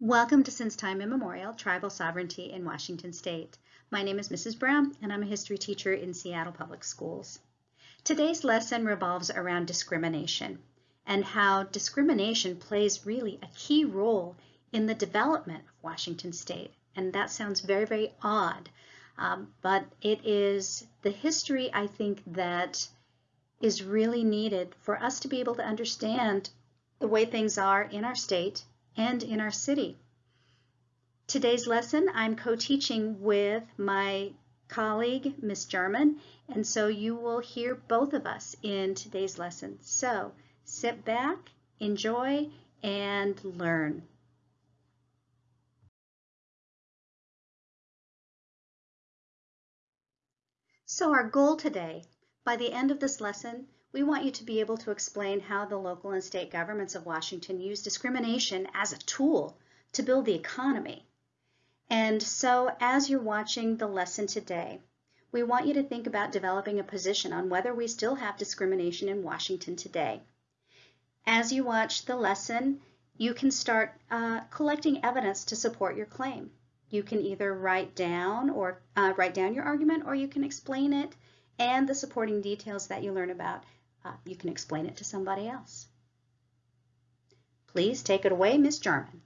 Welcome to Since Time Immemorial, Tribal Sovereignty in Washington State. My name is Mrs. Brown and I'm a history teacher in Seattle Public Schools. Today's lesson revolves around discrimination and how discrimination plays really a key role in the development of Washington State. And that sounds very, very odd, um, but it is the history I think that is really needed for us to be able to understand the way things are in our state and in our city. Today's lesson I'm co-teaching with my colleague, Miss Jarman, and so you will hear both of us in today's lesson. So sit back, enjoy, and learn. So our goal today, by the end of this lesson, we want you to be able to explain how the local and state governments of Washington use discrimination as a tool to build the economy. And so as you're watching the lesson today, we want you to think about developing a position on whether we still have discrimination in Washington today. As you watch the lesson, you can start uh, collecting evidence to support your claim. You can either write down or uh, write down your argument or you can explain it and the supporting details that you learn about uh, you can explain it to somebody else. Please take it away, Ms. Jarman.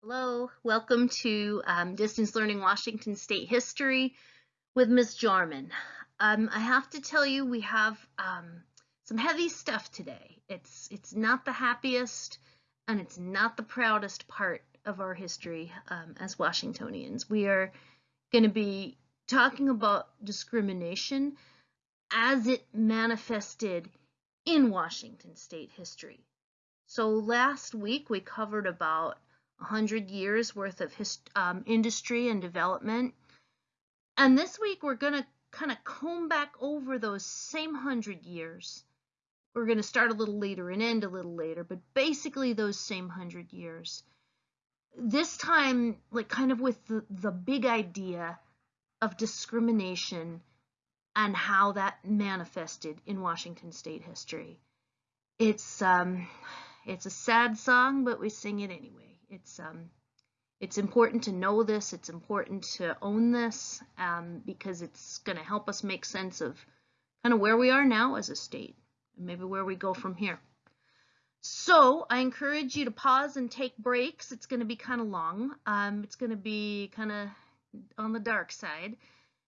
Hello, welcome to um, Distance Learning Washington State History with Ms. Jarman. Um, I have to tell you, we have um, some heavy stuff today. It's, it's not the happiest and it's not the proudest part of our history um, as Washingtonians. We are going to be talking about discrimination as it manifested in Washington state history. So last week we covered about 100 years worth of um, industry and development. And this week we're going to kind of comb back over those same 100 years. We're going to start a little later and end a little later, but basically those same 100 years. This time, like kind of with the, the big idea of discrimination and how that manifested in Washington state history. It's um, it's a sad song, but we sing it anyway. It's um, it's important to know this. It's important to own this um, because it's going to help us make sense of kind of where we are now as a state and maybe where we go from here. So I encourage you to pause and take breaks. It's going to be kind of long. Um, it's going to be kind of on the dark side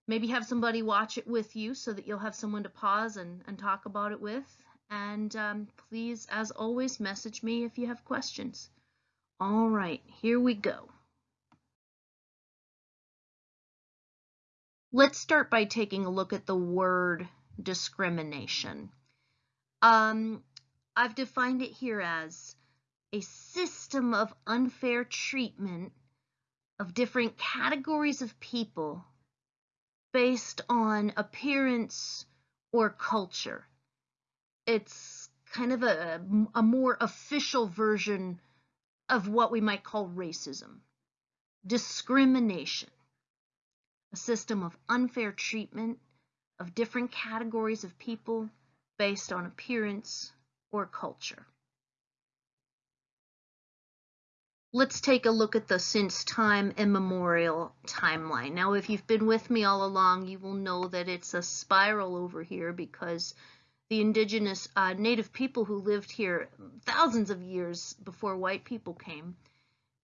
maybe have somebody watch it with you so that you'll have someone to pause and, and talk about it with. And um, please, as always, message me if you have questions. All right, here we go. Let's start by taking a look at the word discrimination. Um, I've defined it here as a system of unfair treatment of different categories of people based on appearance or culture. It's kind of a, a more official version of what we might call racism. Discrimination, a system of unfair treatment of different categories of people based on appearance or culture. Let's take a look at the since time immemorial timeline. Now, if you've been with me all along, you will know that it's a spiral over here because the indigenous uh, native people who lived here thousands of years before white people came,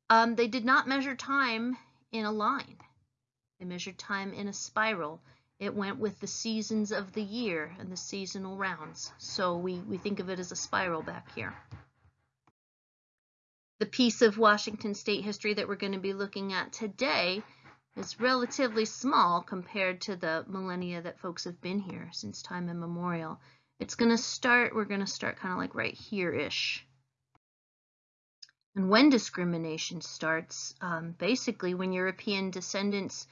um, they did not measure time in a line. They measured time in a spiral. It went with the seasons of the year and the seasonal rounds. So we, we think of it as a spiral back here. The piece of Washington state history that we're going to be looking at today is relatively small compared to the millennia that folks have been here since time immemorial. It's going to start, we're going to start kind of like right here-ish. And when discrimination starts, um, basically when European descendants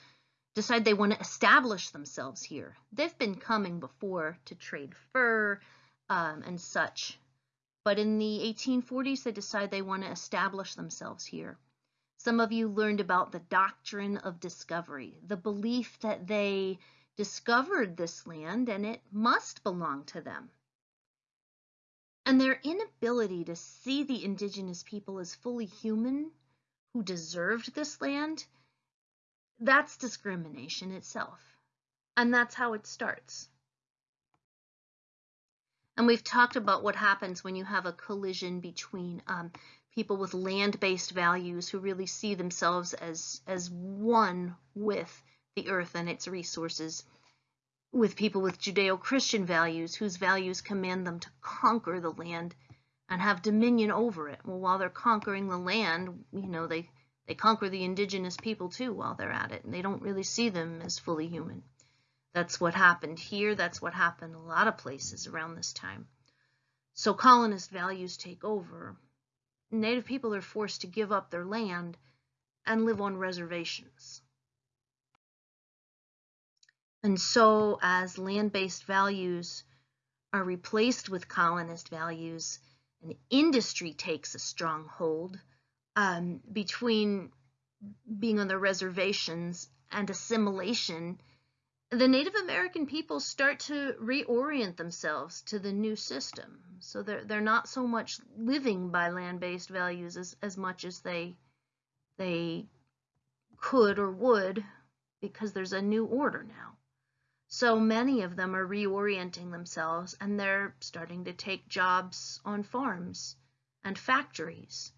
decide they want to establish themselves here. They've been coming before to trade fur um, and such, but in the 1840s, they decide they want to establish themselves here. Some of you learned about the doctrine of discovery, the belief that they discovered this land and it must belong to them. And their inability to see the indigenous people as fully human who deserved this land, that's discrimination itself. And that's how it starts. And we've talked about what happens when you have a collision between um, people with land-based values who really see themselves as, as one with the earth and its resources, with people with Judeo-Christian values whose values command them to conquer the land and have dominion over it. Well, while they're conquering the land, you know, they, they conquer the indigenous people too while they're at it, and they don't really see them as fully human. That's what happened here. That's what happened a lot of places around this time. So colonist values take over. Native people are forced to give up their land and live on reservations. And so as land-based values are replaced with colonist values, an industry takes a strong hold um, between being on the reservations and assimilation the Native American people start to reorient themselves to the new system. So they're, they're not so much living by land-based values as, as much as they, they could or would because there's a new order now. So many of them are reorienting themselves and they're starting to take jobs on farms and factories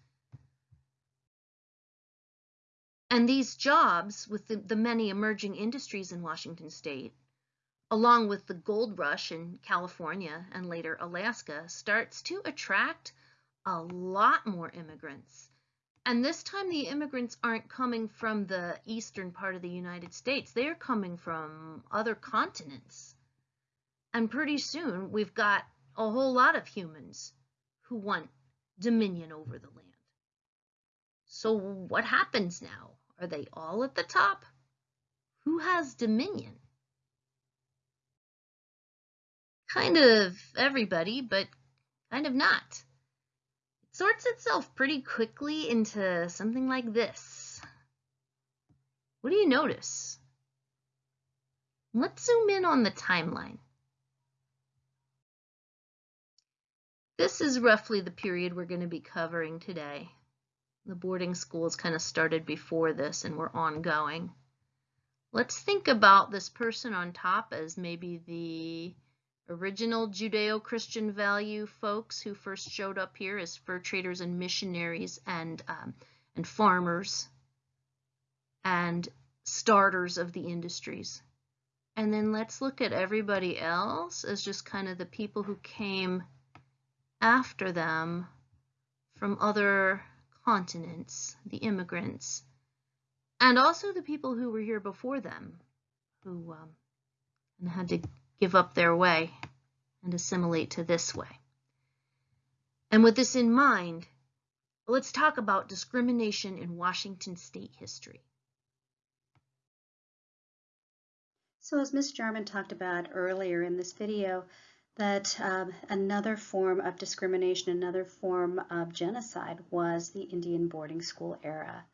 And these jobs, with the, the many emerging industries in Washington state, along with the gold rush in California and later Alaska, starts to attract a lot more immigrants. And this time the immigrants aren't coming from the eastern part of the United States. They're coming from other continents. And pretty soon we've got a whole lot of humans who want dominion over the land. So what happens now? Are they all at the top? Who has dominion? Kind of everybody, but kind of not. It sorts itself pretty quickly into something like this. What do you notice? Let's zoom in on the timeline. This is roughly the period we're going to be covering today. The boarding schools kind of started before this and were ongoing. Let's think about this person on top as maybe the original Judeo-Christian value folks who first showed up here as fur traders and missionaries and, um, and farmers and starters of the industries. And then let's look at everybody else as just kind of the people who came after them from other continents, the immigrants, and also the people who were here before them, who um, had to give up their way and assimilate to this way. And with this in mind, let's talk about discrimination in Washington state history. So as Ms. Jarman talked about earlier in this video, that um, another form of discrimination, another form of genocide was the Indian boarding school era.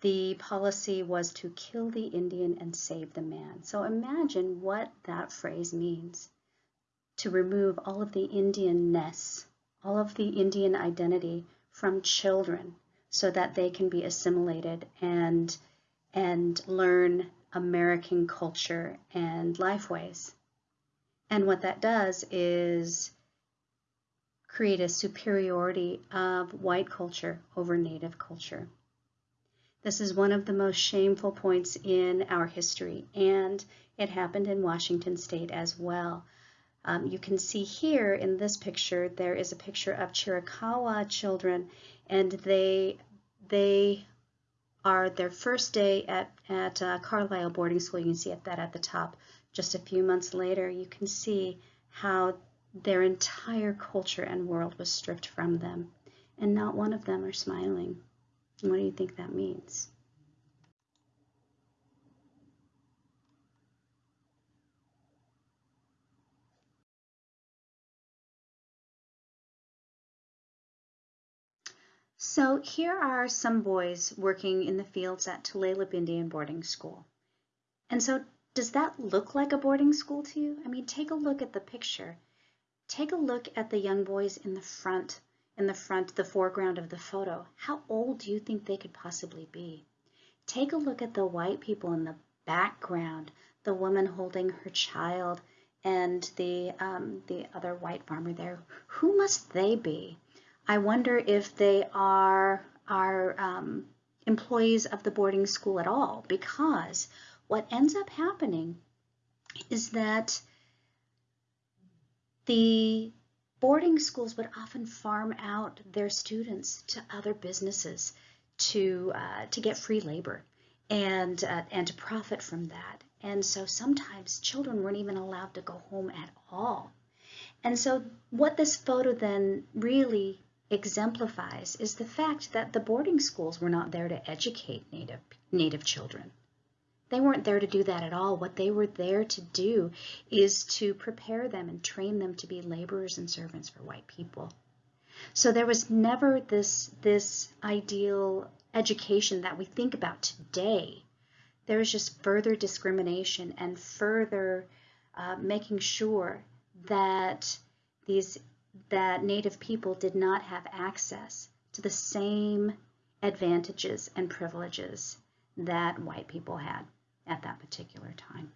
The policy was to kill the Indian and save the man. So imagine what that phrase means. To remove all of the Indianness, all of the Indian identity from children so that they can be assimilated and, and learn American culture and lifeways. And what that does is create a superiority of white culture over native culture. This is one of the most shameful points in our history, and it happened in Washington state as well. Um, you can see here in this picture, there is a picture of Chiricahua children, and they, they are their first day at, at uh, Carlisle boarding school. You can see that at the top just a few months later, you can see how their entire culture and world was stripped from them, and not one of them are smiling. What do you think that means? So here are some boys working in the fields at Tulalip Indian Boarding School. And so does that look like a boarding school to you? I mean, take a look at the picture. Take a look at the young boys in the front in the front, the foreground of the photo, how old do you think they could possibly be? Take a look at the white people in the background, the woman holding her child and the, um, the other white farmer there. Who must they be? I wonder if they are, are um, employees of the boarding school at all, because what ends up happening is that the boarding schools would often farm out their students to other businesses to uh, to get free labor and uh, and to profit from that. And so sometimes children weren't even allowed to go home at all. And so what this photo then really exemplifies is the fact that the boarding schools were not there to educate native native children. They weren't there to do that at all. What they were there to do is to prepare them and train them to be laborers and servants for white people. So there was never this, this ideal education that we think about today. There was just further discrimination and further uh, making sure that these that Native people did not have access to the same advantages and privileges that white people had at that particular time.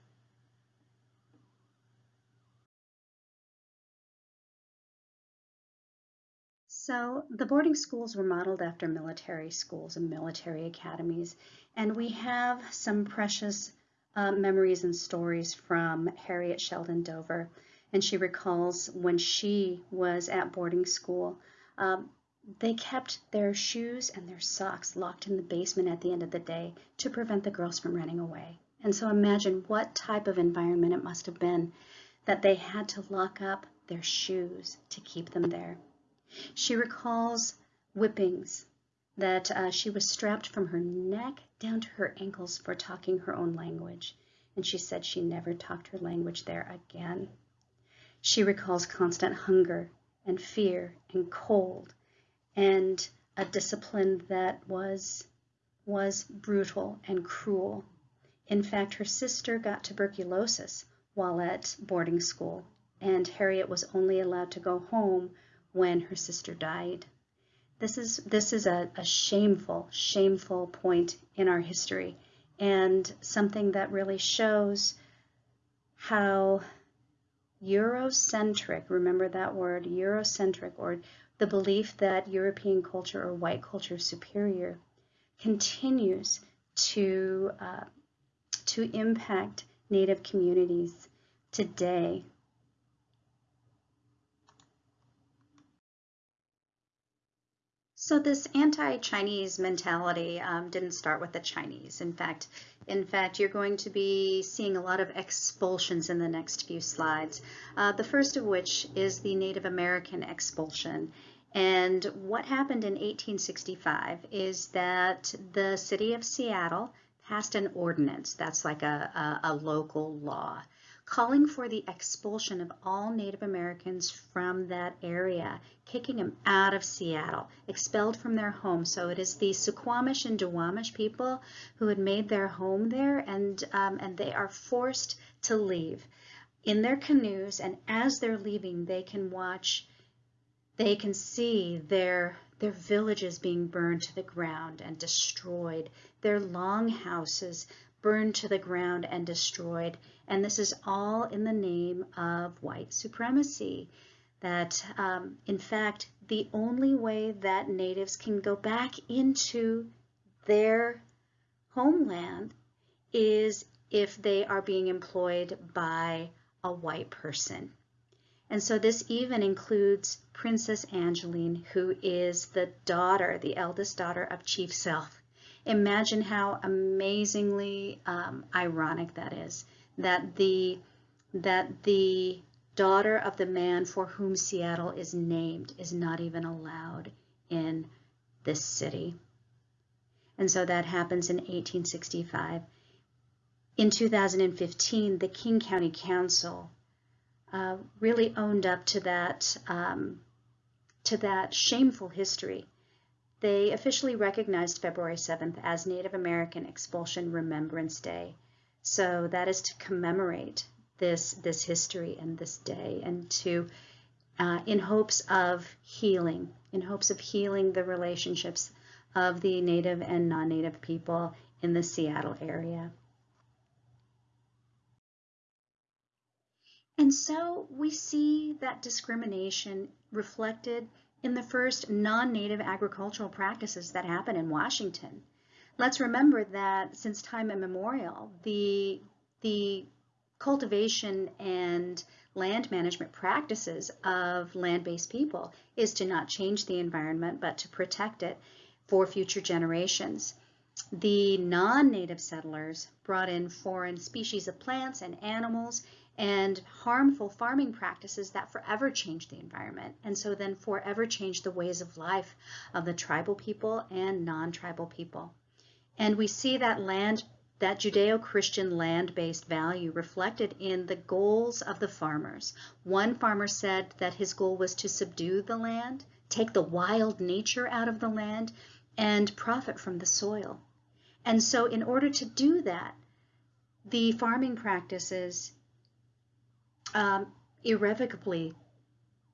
So the boarding schools were modeled after military schools and military academies, and we have some precious uh, memories and stories from Harriet Shelton Dover, and she recalls when she was at boarding school, um, they kept their shoes and their socks locked in the basement at the end of the day to prevent the girls from running away. And so imagine what type of environment it must have been that they had to lock up their shoes to keep them there. She recalls whippings that uh, she was strapped from her neck down to her ankles for talking her own language. And she said she never talked her language there again. She recalls constant hunger and fear and cold and a discipline that was, was brutal and cruel. In fact, her sister got tuberculosis while at boarding school, and Harriet was only allowed to go home when her sister died. This is, this is a, a shameful, shameful point in our history, and something that really shows how Eurocentric, remember that word, Eurocentric, or the belief that European culture or white culture is superior, continues to uh, to impact Native communities today. So this anti-Chinese mentality um, didn't start with the Chinese. In fact, in fact, you're going to be seeing a lot of expulsions in the next few slides. Uh, the first of which is the Native American expulsion. And what happened in 1865 is that the city of Seattle passed an ordinance, that's like a, a, a local law, calling for the expulsion of all Native Americans from that area, kicking them out of Seattle, expelled from their home. So it is the Suquamish and Duwamish people who had made their home there, and, um, and they are forced to leave in their canoes, and as they're leaving, they can watch, they can see their their villages being burned to the ground and destroyed, their long houses burned to the ground and destroyed. And this is all in the name of white supremacy. That, um, in fact, the only way that natives can go back into their homeland is if they are being employed by a white person. And so this even includes Princess Angeline, who is the daughter, the eldest daughter of Chief Sealth. Imagine how amazingly um, ironic that is, that the, that the daughter of the man for whom Seattle is named is not even allowed in this city. And so that happens in 1865. In 2015, the King County Council uh, really owned up to that um, to that shameful history. They officially recognized February 7th as Native American Expulsion Remembrance Day. So that is to commemorate this this history and this day and to uh, in hopes of healing, in hopes of healing the relationships of the native and non-native people in the Seattle area. And so we see that discrimination reflected in the first non-native agricultural practices that happen in Washington. Let's remember that since time immemorial, the, the cultivation and land management practices of land-based people is to not change the environment, but to protect it for future generations. The non-native settlers brought in foreign species of plants and animals and harmful farming practices that forever changed the environment and so then forever changed the ways of life of the tribal people and non-tribal people. And we see that land, that Judeo-Christian land-based value reflected in the goals of the farmers. One farmer said that his goal was to subdue the land, take the wild nature out of the land, and profit from the soil. And so in order to do that, the farming practices um, irrevocably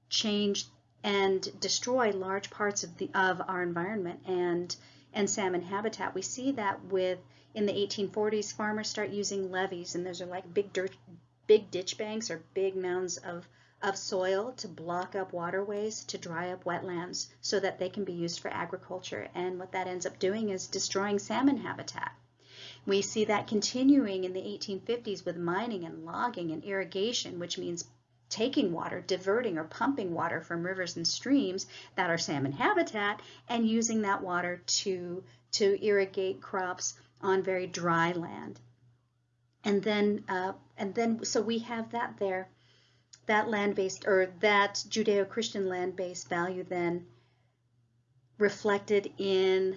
change and destroy large parts of the of our environment and and salmon habitat. We see that with in the 1840s, farmers start using levees, and those are like big dirt, big ditch banks or big mounds of of soil to block up waterways, to dry up wetlands, so that they can be used for agriculture. And what that ends up doing is destroying salmon habitat. We see that continuing in the 1850s with mining and logging and irrigation, which means taking water, diverting or pumping water from rivers and streams that are salmon habitat and using that water to, to irrigate crops on very dry land. And then, uh, and then, so we have that there, that land-based or that Judeo-Christian land-based value then reflected in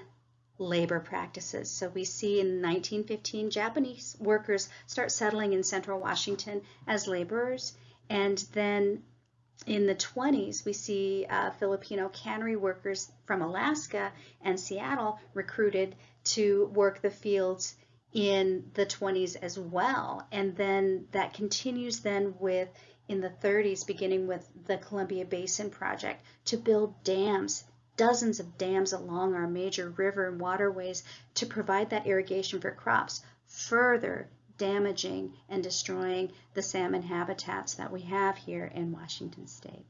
labor practices. So we see in 1915 Japanese workers start settling in central Washington as laborers and then in the 20s we see uh, Filipino cannery workers from Alaska and Seattle recruited to work the fields in the 20s as well and then that continues then with in the 30s beginning with the Columbia Basin Project to build dams dozens of dams along our major river and waterways to provide that irrigation for crops, further damaging and destroying the salmon habitats that we have here in Washington state.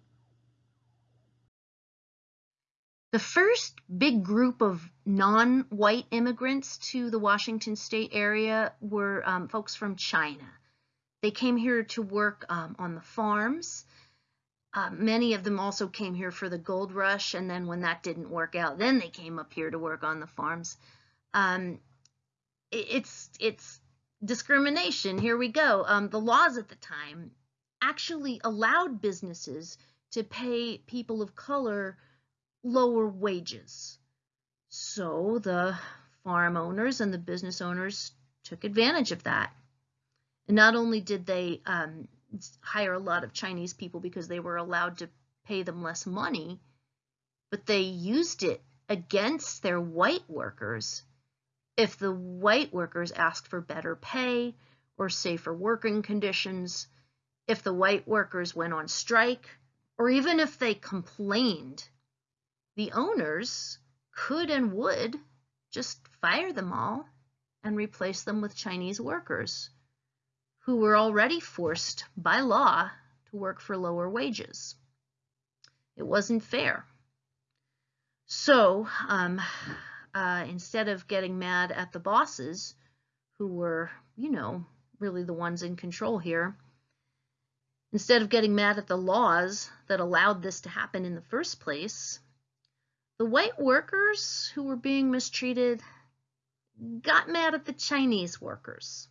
The first big group of non-white immigrants to the Washington state area were um, folks from China. They came here to work um, on the farms uh, many of them also came here for the gold rush, and then when that didn't work out, then they came up here to work on the farms. Um, it, it's it's discrimination. Here we go. Um, the laws at the time actually allowed businesses to pay people of color lower wages. So the farm owners and the business owners took advantage of that. And not only did they um, hire a lot of Chinese people because they were allowed to pay them less money, but they used it against their white workers. If the white workers asked for better pay or safer working conditions, if the white workers went on strike, or even if they complained, the owners could and would just fire them all and replace them with Chinese workers who were already forced by law to work for lower wages. It wasn't fair. So um, uh, instead of getting mad at the bosses, who were, you know, really the ones in control here, instead of getting mad at the laws that allowed this to happen in the first place, the white workers who were being mistreated got mad at the Chinese workers.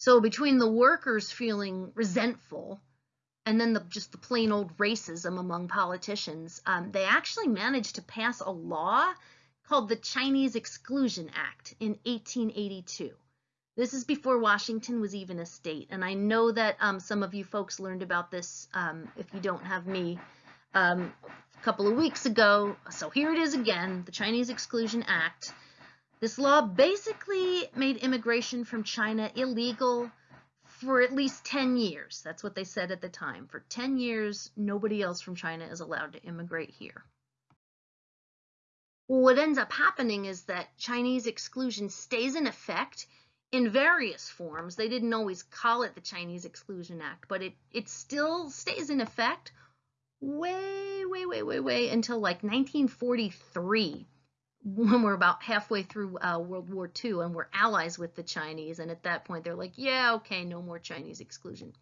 So between the workers feeling resentful and then the, just the plain old racism among politicians, um, they actually managed to pass a law called the Chinese Exclusion Act in 1882. This is before Washington was even a state, and I know that um, some of you folks learned about this um, if you don't have me um, a couple of weeks ago. So here it is again, the Chinese Exclusion Act. This law basically made immigration from China illegal for at least 10 years. That's what they said at the time. For 10 years, nobody else from China is allowed to immigrate here. What ends up happening is that Chinese exclusion stays in effect in various forms. They didn't always call it the Chinese Exclusion Act, but it, it still stays in effect way, way, way, way, way until like 1943 when we're about halfway through uh, World War II and we're allies with the Chinese. And at that point, they're like, yeah, okay, no more Chinese exclusion.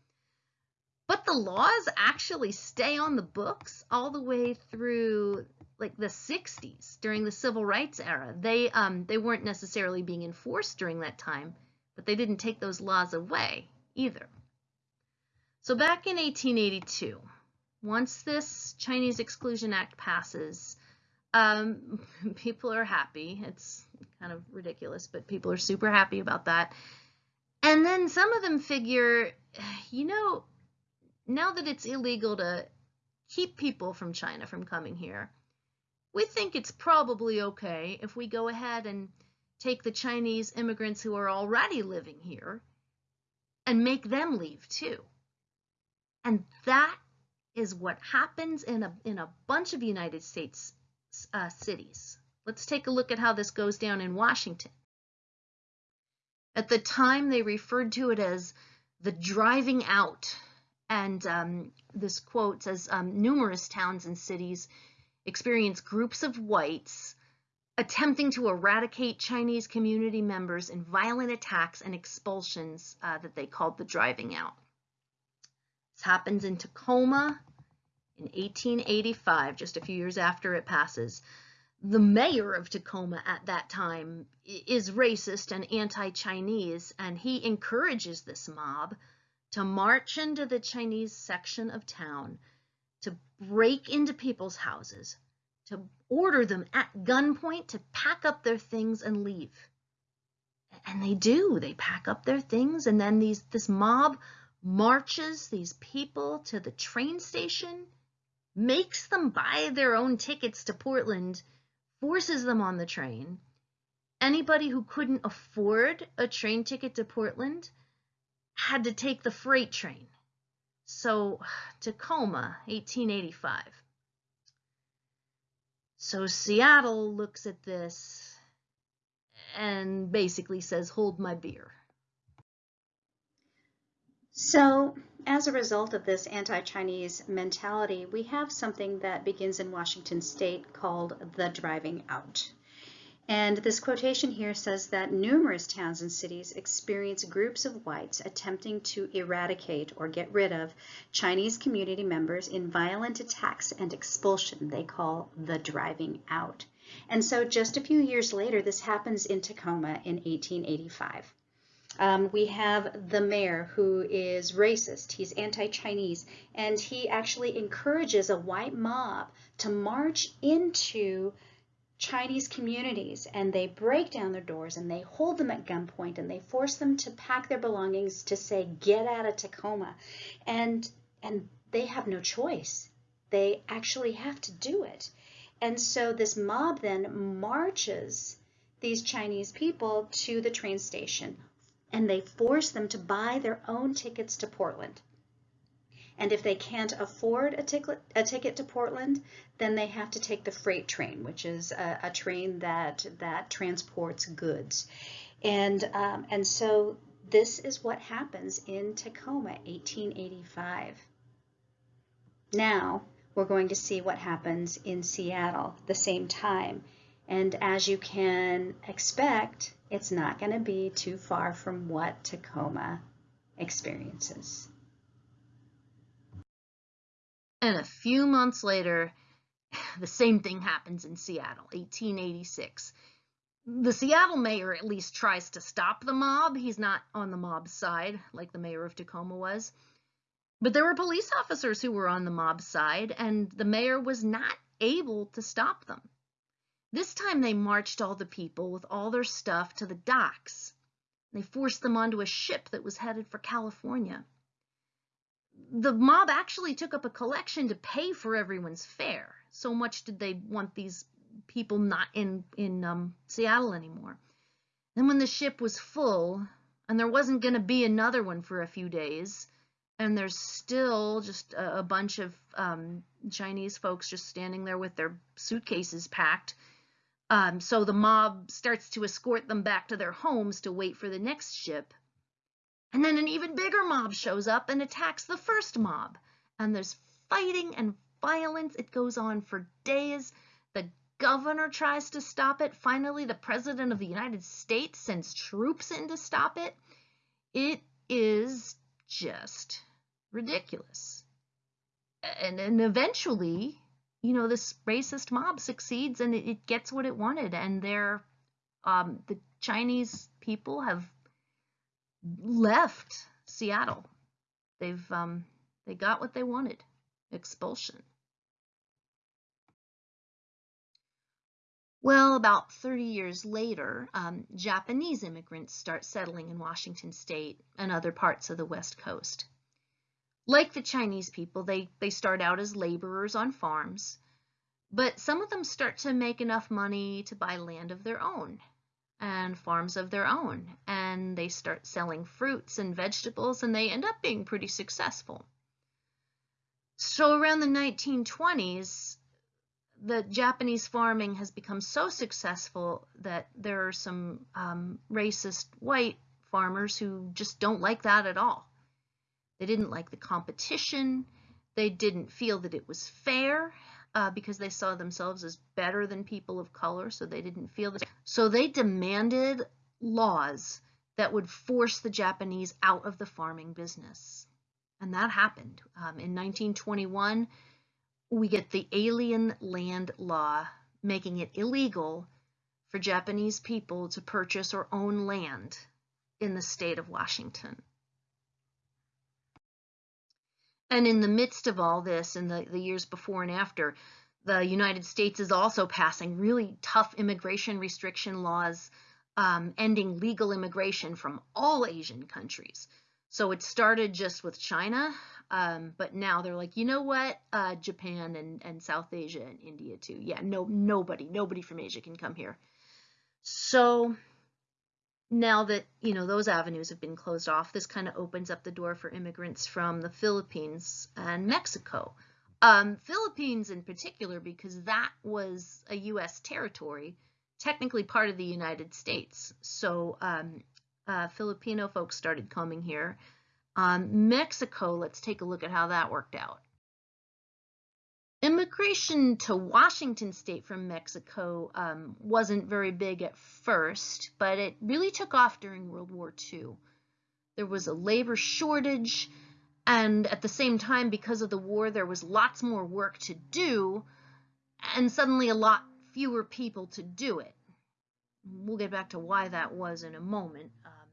But the laws actually stay on the books all the way through like the 60s during the civil rights era. They um, they weren't necessarily being enforced during that time, but they didn't take those laws away either. So back in 1882, once this Chinese Exclusion Act passes, um, people are happy. It's kind of ridiculous, but people are super happy about that. And then some of them figure, you know, now that it's illegal to keep people from China from coming here, we think it's probably okay if we go ahead and take the Chinese immigrants who are already living here and make them leave too. And that is what happens in a, in a bunch of United States uh, cities. Let's take a look at how this goes down in Washington. At the time, they referred to it as the driving out. And um, this quote says um, numerous towns and cities experience groups of whites attempting to eradicate Chinese community members in violent attacks and expulsions uh, that they called the driving out. This happens in Tacoma, in 1885, just a few years after it passes, the mayor of Tacoma at that time is racist and anti-Chinese, and he encourages this mob to march into the Chinese section of town, to break into people's houses, to order them at gunpoint to pack up their things and leave. And they do. They pack up their things, and then these this mob marches these people to the train station makes them buy their own tickets to Portland, forces them on the train. Anybody who couldn't afford a train ticket to Portland had to take the freight train. So, Tacoma, 1885. So Seattle looks at this and basically says, hold my beer. So as a result of this anti-Chinese mentality, we have something that begins in Washington state called the driving out. And this quotation here says that numerous towns and cities experience groups of whites attempting to eradicate or get rid of Chinese community members in violent attacks and expulsion they call the driving out. And so just a few years later, this happens in Tacoma in 1885. Um, we have the mayor who is racist, he's anti-Chinese, and he actually encourages a white mob to march into Chinese communities. And they break down their doors and they hold them at gunpoint and they force them to pack their belongings to say get out of Tacoma. And and they have no choice. They actually have to do it. And so this mob then marches these Chinese people to the train station and they force them to buy their own tickets to Portland. And if they can't afford a ticket, a ticket to Portland, then they have to take the freight train, which is a, a train that that transports goods. And um, and so this is what happens in Tacoma, 1885. Now we're going to see what happens in Seattle the same time. And as you can expect, it's not going to be too far from what Tacoma experiences. And a few months later, the same thing happens in Seattle, 1886. The Seattle mayor at least tries to stop the mob. He's not on the mob's side like the mayor of Tacoma was. But there were police officers who were on the mob side, and the mayor was not able to stop them. This time they marched all the people with all their stuff to the docks. They forced them onto a ship that was headed for California. The mob actually took up a collection to pay for everyone's fare. So much did they want these people not in, in um, Seattle anymore. Then when the ship was full, and there wasn't going to be another one for a few days. And there's still just a, bunch of um, Chinese folks just standing there with their suitcases packed. Um, so the mob starts to escort them back to their homes to wait for the next ship. And then an even bigger mob shows up and attacks the first mob. And there's fighting and violence. It goes on for days. The governor tries to stop it. Finally, the president of the United States sends troops in to stop it. It is just ridiculous. And, and eventually, you know, this racist mob succeeds and it, gets what it wanted. And they're, um, the Chinese people have left Seattle. They've, um, they got what they wanted, expulsion. Well, about 30 years later, um, Japanese immigrants start settling in Washington state and other parts of the West Coast. Like the Chinese people, they, they start out as laborers on farms, but some of them start to make enough money to buy land of their own and farms of their own, and they start selling fruits and vegetables, and they end up being pretty successful. So around the 1920s, the Japanese farming has become so successful that there are some um, racist white farmers who just don't like that at all. They didn't like the competition. They didn't feel that it was fair uh, because they saw themselves as better than people of color, so they didn't feel that. So they demanded laws that would force the Japanese out of the farming business. And that happened. Um, in 1921, we get the Alien Land Law, making it illegal for Japanese people to purchase or own land in the state of Washington. And in the midst of all this, in the, the years before and after, the United States is also passing really tough immigration restriction laws, um, ending legal immigration from all Asian countries. So it started just with China, um, but now they're like, you know what, uh, Japan and, and South Asia and India too. Yeah, no, nobody, nobody from Asia can come here. So now that you know those avenues have been closed off, this kind of opens up the door for immigrants from the Philippines and Mexico. Um, Philippines in particular, because that was a U.S. territory, technically part of the United States. So um, uh, Filipino folks started coming here. Um, Mexico, let's take a look at how that worked out. Immigration to Washington state from Mexico um, wasn't very big at first, but it really took off during World War II. There was a labor shortage, and at the same time, because of the war, there was lots more work to do, and suddenly a lot fewer people to do it. We'll get back to why that was in a moment. Um,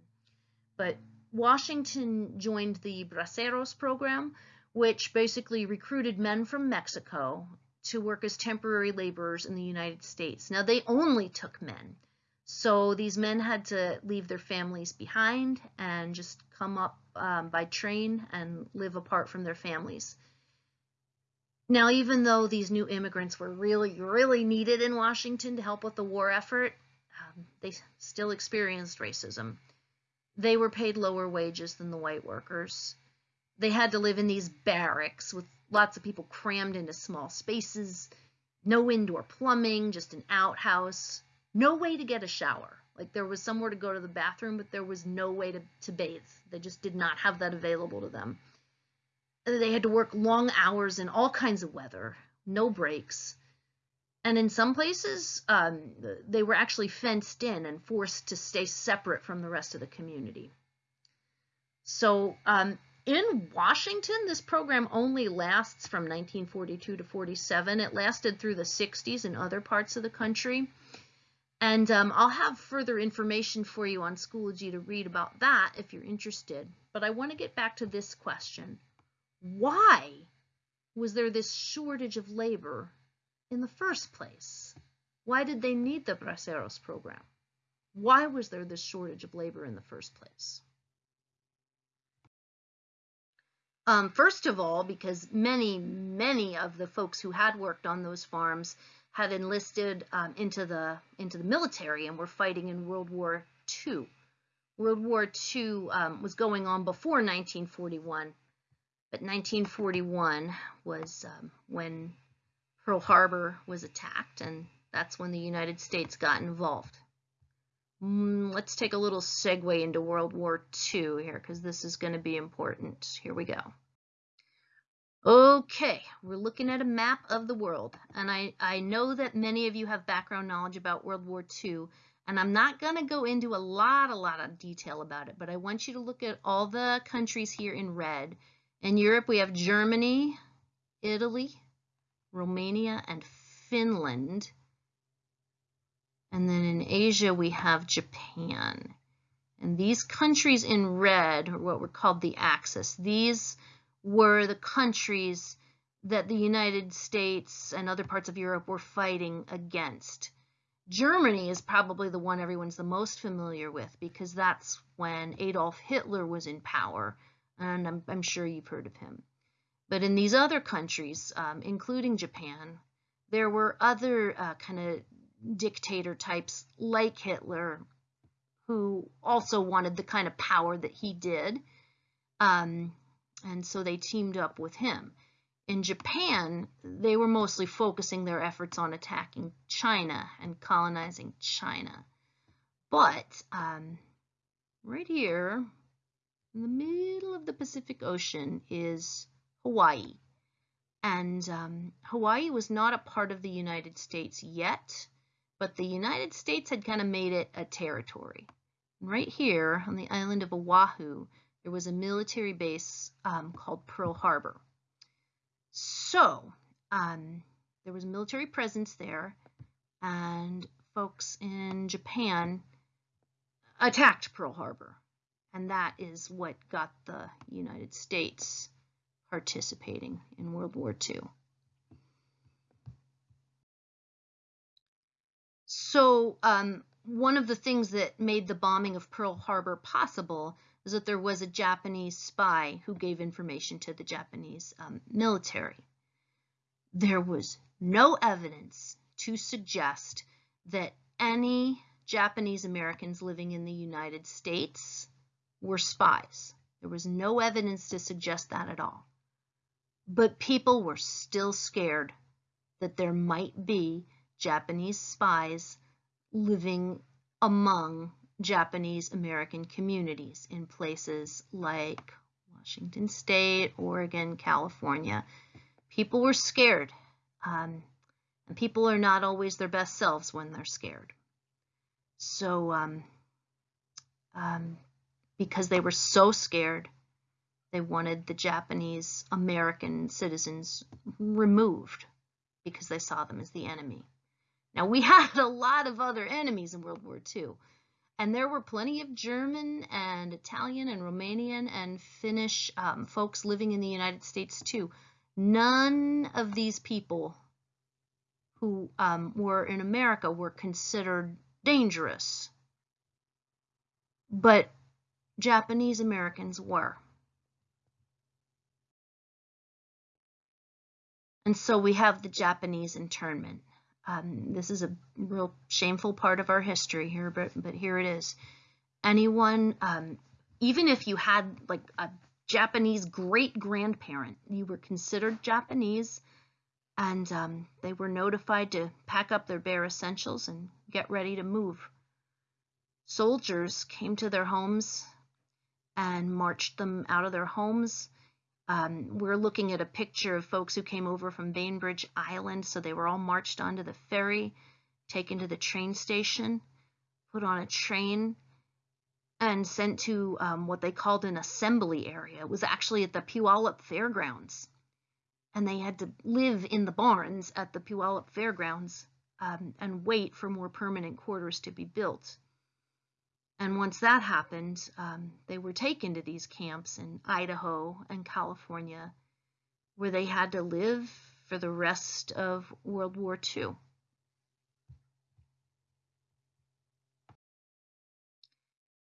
but Washington joined the Braceros program, which basically recruited men from Mexico to work as temporary laborers in the United States. Now, they only took men. So these men had to leave their families behind and just come up um, by train and live apart from their families. Now, even though these new immigrants were really, really needed in Washington to help with the war effort, um, they still experienced racism. They were paid lower wages than the white workers. They had to live in these barracks with lots of people crammed into small spaces, no indoor plumbing, just an outhouse, no way to get a shower. Like there was somewhere to go to the bathroom, but there was no way to, to bathe. They just did not have that available to them. They had to work long hours in all kinds of weather, no breaks. And in some places, um, they were actually fenced in and forced to stay separate from the rest of the community. So um, in Washington, this program only lasts from 1942 to 47. It lasted through the 60s in other parts of the country. And um, I'll have further information for you on Schoology to read about that if you're interested. But I want to get back to this question. Why was there this shortage of labor in the first place? Why did they need the Braceros program? Why was there this shortage of labor in the first place? Um, first of all, because many, many of the folks who had worked on those farms had enlisted um, into the into the military and were fighting in World War II. World War II um, was going on before 1941, but 1941 was um, when Pearl Harbor was attacked, and that's when the United States got involved. Mm, let's take a little segue into World War II here, because this is going to be important. Here we go. Okay, we're looking at a map of the world, and I, I know that many of you have background knowledge about World War II, and I'm not going to go into a lot, a lot of detail about it, but I want you to look at all the countries here in red. In Europe, we have Germany, Italy, Romania, and Finland. And then in Asia, we have Japan. And these countries in red are what were called the Axis. These were the countries that the United States and other parts of Europe were fighting against. Germany is probably the one everyone's the most familiar with because that's when Adolf Hitler was in power, and I'm, I'm sure you've heard of him. But in these other countries, um, including Japan, there were other uh, kind of dictator types like Hitler who also wanted the kind of power that he did. Um, and so they teamed up with him. In Japan, they were mostly focusing their efforts on attacking China and colonizing China. But um, right here, in the middle of the Pacific Ocean, is Hawaii. And um, Hawaii was not a part of the United States yet, but the United States had kind of made it a territory. right here on the island of Oahu, there was a military base um, called Pearl Harbor. So um, there was a military presence there, and folks in Japan attacked Pearl Harbor. And that is what got the United States participating in World War II. So um, one of the things that made the bombing of Pearl Harbor possible is that there was a Japanese spy who gave information to the Japanese um, military. There was no evidence to suggest that any Japanese Americans living in the United States were spies. There was no evidence to suggest that at all. But people were still scared that there might be Japanese spies living among Japanese American communities in places like Washington State, Oregon, California. People were scared. Um, and people are not always their best selves when they're scared. So, um, um, because they were so scared, they wanted the Japanese American citizens removed because they saw them as the enemy. Now, we had a lot of other enemies in World War II. And there were plenty of German and Italian and Romanian and Finnish um, folks living in the United States too. None of these people who um, were in America were considered dangerous. But Japanese Americans were. And so we have the Japanese internment. Um, this is a real shameful part of our history here, but, but here it is. Anyone, um, even if you had like a Japanese great grandparent, you were considered Japanese, and um, they were notified to pack up their bare essentials and get ready to move. Soldiers came to their homes and marched them out of their homes um, we're looking at a picture of folks who came over from Bainbridge Island. So they were all marched onto the ferry, taken to the train station, put on a train, and sent to um, what they called an assembly area. It was actually at the Puyallup Fairgrounds. And they had to live in the barns at the Puyallup Fairgrounds um, and wait for more permanent quarters to be built. And once that happened, um, they were taken to these camps in Idaho and California, where they had to live for the rest of World War II.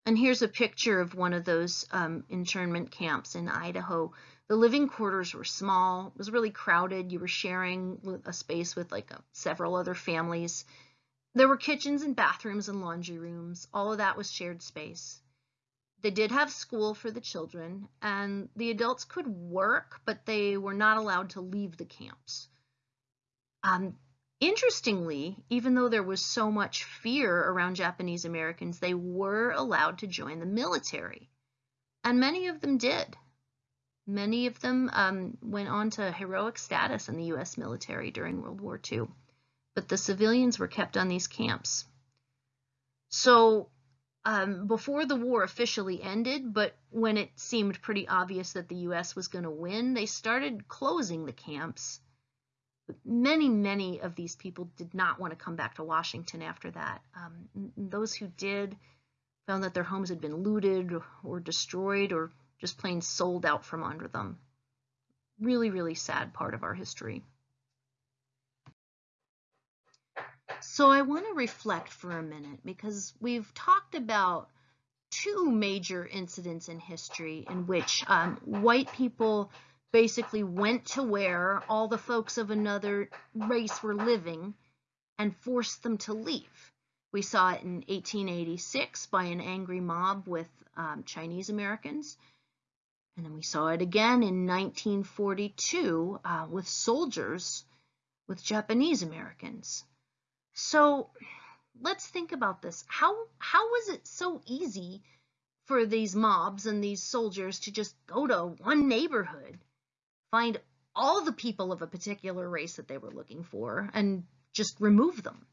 And here's a picture of one of those um, internment camps in Idaho. The living quarters were small, it was really crowded. You were sharing a space with like a, several other families. There were kitchens and bathrooms and laundry rooms. All of that was shared space. they did have school for the children, and the adults could work, but they were not allowed to leave the camps. Um, interestingly, even though there was so much fear around Japanese Americans, they were allowed to join the military, and many of them did. Many of them um, went on to heroic status in the U.S. military during World War II, but the civilians were kept on these camps. So um, before the war officially ended, but when it seemed pretty obvious that the U.S. was going to win, they started closing the camps. But many, many of these people did not want to come back to Washington after that. Um, those who did found that their homes had been looted or destroyed or just plain sold out from under them. Really, really sad part of our history. So I want to reflect for a minute because we've talked about two major incidents in history in which um, white people basically went to where all the folks of another race were living and forced them to leave. We saw it in 1886 by an angry mob with um, Chinese Americans. And then we saw it again in 1942 uh, with soldiers with Japanese Americans. So let's think about this. How, how was it so easy for these mobs and these soldiers to just go to one neighborhood, find all the people of a particular race that they were looking for, and just remove them?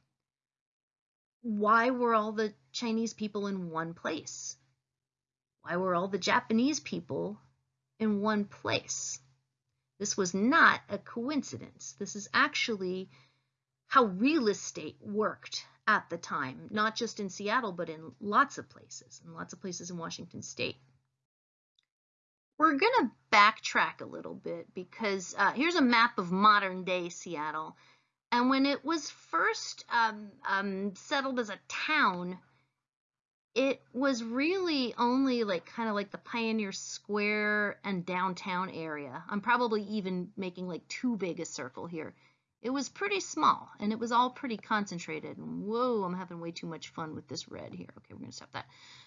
Why were all the Chinese people in one place? Why were all the Japanese people in one place. This was not a coincidence. This is actually how real estate worked at the time, not just in Seattle, but in lots of places, and lots of places in Washington state. We're going to backtrack a little bit because uh, here's a map of modern day Seattle. And when it was first um, um, settled as a town, it was really only like kind of like the Pioneer Square and downtown area. I'm probably even making like too big a circle here. It was pretty small and it was all pretty concentrated. Whoa, I'm having way too much fun with this red here. Okay, we're gonna stop that.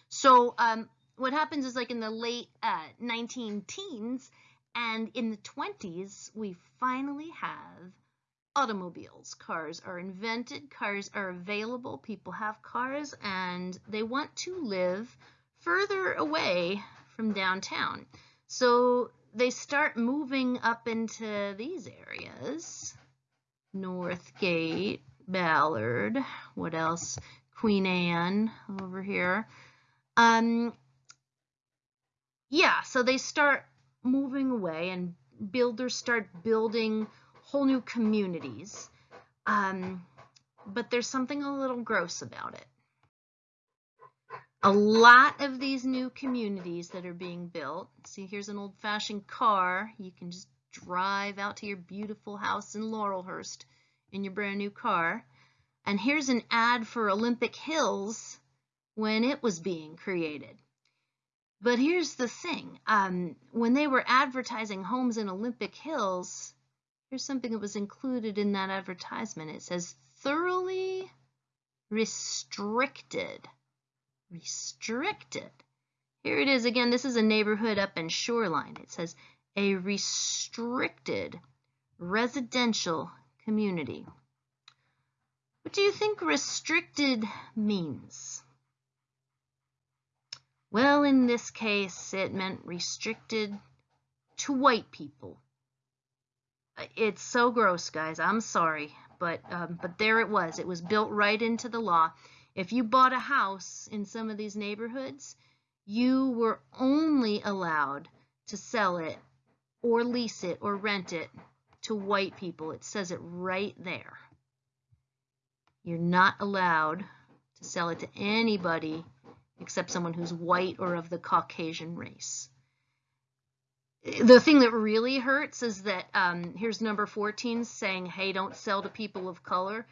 So um, what happens is like in the late uh, 19 teens and in the 20s, we finally have automobiles. Cars are invented, cars are available, people have cars, and they want to live further away from downtown. So they start moving up into these areas. Northgate, Ballard, what else? Queen Anne over here. Um, yeah, so they start moving away and builders start building whole new communities. Um, but there's something a little gross about it. A lot of these new communities that are being built, see here's an old-fashioned car, you can just drive out to your beautiful house in Laurelhurst in your brand new car. And here's an ad for Olympic Hills when it was being created. But here's the thing, um, when they were advertising homes in Olympic Hills, Here's something that was included in that advertisement. It says thoroughly restricted. Restricted. Here it is again. This is a neighborhood up in Shoreline. It says a restricted residential community. What do you think restricted means? Well, in this case, it meant restricted to white people it's so gross, guys. I'm sorry, but um, but there it was. It was built right into the law. If you bought a house in some of these neighborhoods, you were only allowed to sell it or lease it or rent it to white people. It says it right there. You're not allowed to sell it to anybody except someone who's white or of the Caucasian race the thing that really hurts is that um, here's number 14 saying, hey, don't sell to people of color.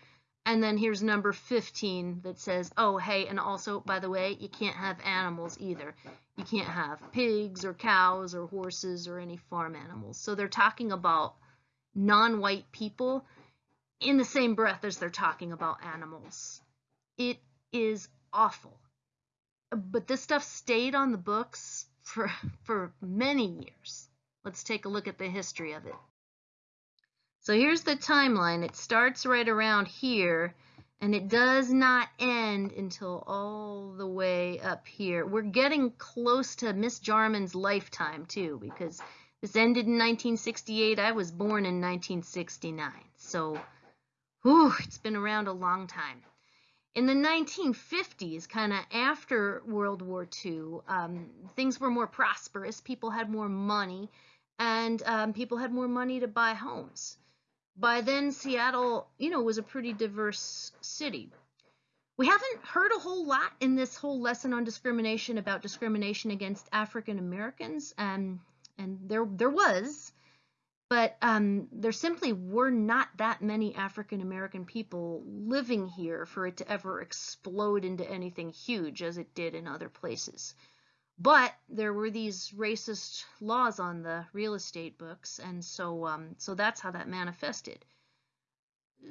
And then here's number 15 that says, oh, hey, and also, by the way, you can't have animals either. You can't have pigs or cows or horses or any farm animals. So they're talking about non-white people in the same breath as they're talking about animals. It is awful. but this stuff stayed on the books for, for many years. Let's take a look at the history of it. So here's the timeline. It starts right around here and it does not end until all the way up here. We're getting close to Miss Jarman's lifetime too because this ended in 1968. I was born in 1969. So whew, it's been around a long time. In the 1950s, kind of after World War II, um, things were more prosperous. People had more money, and um, people had more money to buy homes. By then, Seattle, you know, was a pretty diverse city. We haven't heard a whole lot in this whole lesson on discrimination about discrimination against African Americans, and and there there was, but um, there simply were not that many African American people living here for it to ever explode into anything huge as it did in other places. But there were these racist laws on the real estate books, and so um, so that's how that manifested.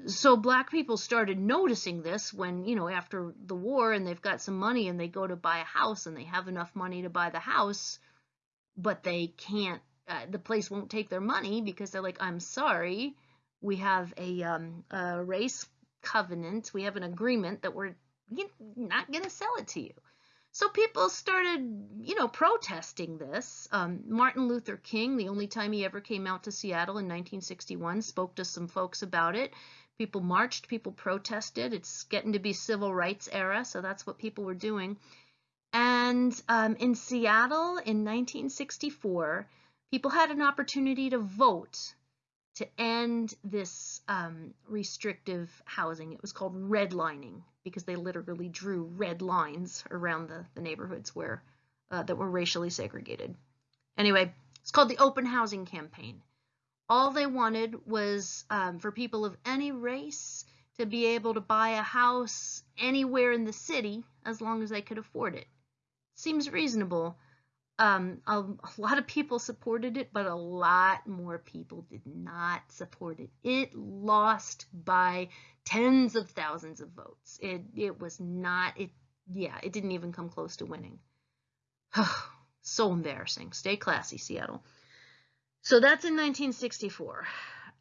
So black people started noticing this when, you know, after the war and they've got some money and they go to buy a house and they have enough money to buy the house, but they can't uh, the place won't take their money because they're like, I'm sorry, we have a, um, a race covenant, we have an agreement that we're not going to sell it to you. So people started, you know, protesting this. Um, Martin Luther King, the only time he ever came out to Seattle in 1961, spoke to some folks about it. People marched, people protested. It's getting to be civil rights era, so that's what people were doing. And um, in Seattle in 1964, people had an opportunity to vote to end this um, restrictive housing. It was called redlining because they literally drew red lines around the, the neighborhoods where uh, that were racially segregated. Anyway, it's called the Open Housing Campaign. All they wanted was um, for people of any race to be able to buy a house anywhere in the city as long as they could afford it. Seems reasonable, um, a, a, lot of people supported it, but a lot more people did not support it. It lost by tens of thousands of votes. It it was not it yeah, it didn't even come close to winning. so embarrassing. Stay classy, Seattle. So that's in 1964.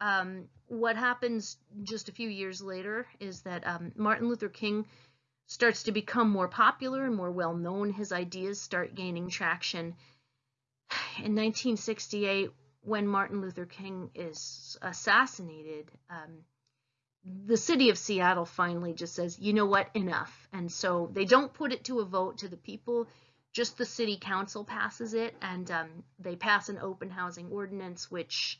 Um, what happens just a few years later is that um, Martin Luther King starts to become more popular and more well known. His ideas start gaining traction. In 1968, when Martin Luther King is assassinated, um, the city of Seattle finally just says, you know what, enough. And so they don't put it to a vote to the people, just the city council passes it, and um, they pass an open housing ordinance, which,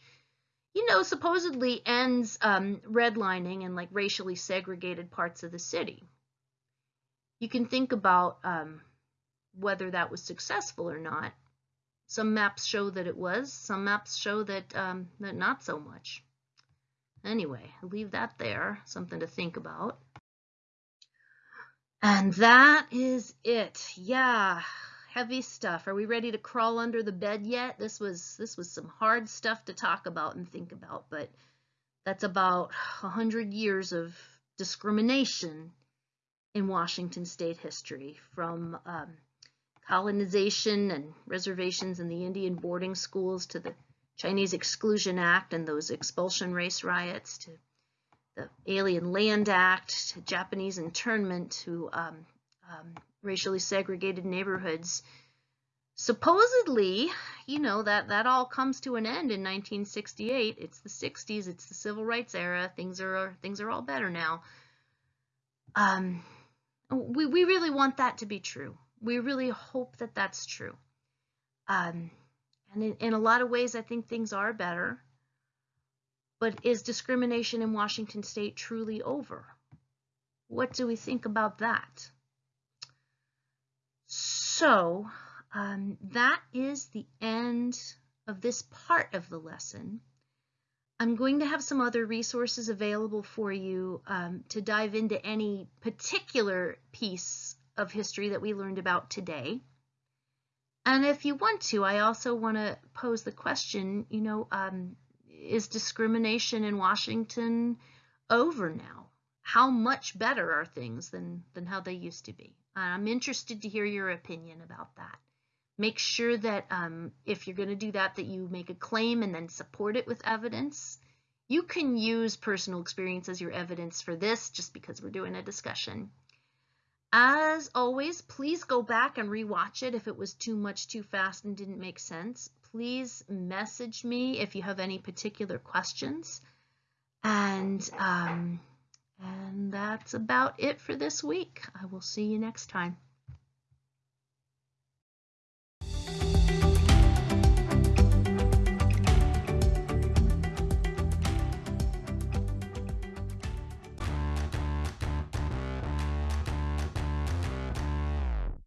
you know, supposedly ends um, redlining and like racially segregated parts of the city you can think about um, whether that was successful or not. Some maps show that it was. Some maps show that, um, that not so much. Anyway, I'll leave that there, something to think about. And that is it. Yeah, heavy stuff. Are we ready to crawl under the bed yet? This was this was some hard stuff to talk about and think about, but that's about a hundred years of discrimination in Washington state history from um, colonization and reservations in the Indian boarding schools to the Chinese Exclusion Act and those expulsion race riots to the Alien Land Act to Japanese internment to um, um, racially segregated neighborhoods. Supposedly, you know, that, that all comes to an end in 1968. It's the 60s, it's the civil rights era. Things are, things are all better now. Um, we, we really want that to be true. We really hope that that's true. Um, and in, in a lot of ways, I think things are better. But is discrimination in Washington state truly over? What do we think about that? So um, that is the end of this part of the lesson. I'm going to have some other resources available for you um, to dive into any particular piece of history that we learned about today. And if you want to, I also want to pose the question, you know, um, is discrimination in Washington over now? How much better are things than, than how they used to be? I'm interested to hear your opinion about that. Make sure that um, if you're going to do that, that you make a claim and then support it with evidence. You can use personal experience as your evidence for this just because we're doing a discussion. As always, please go back and rewatch it if it was too much too fast and didn't make sense. Please message me if you have any particular questions. And, um, and that's about it for this week. I will see you next time.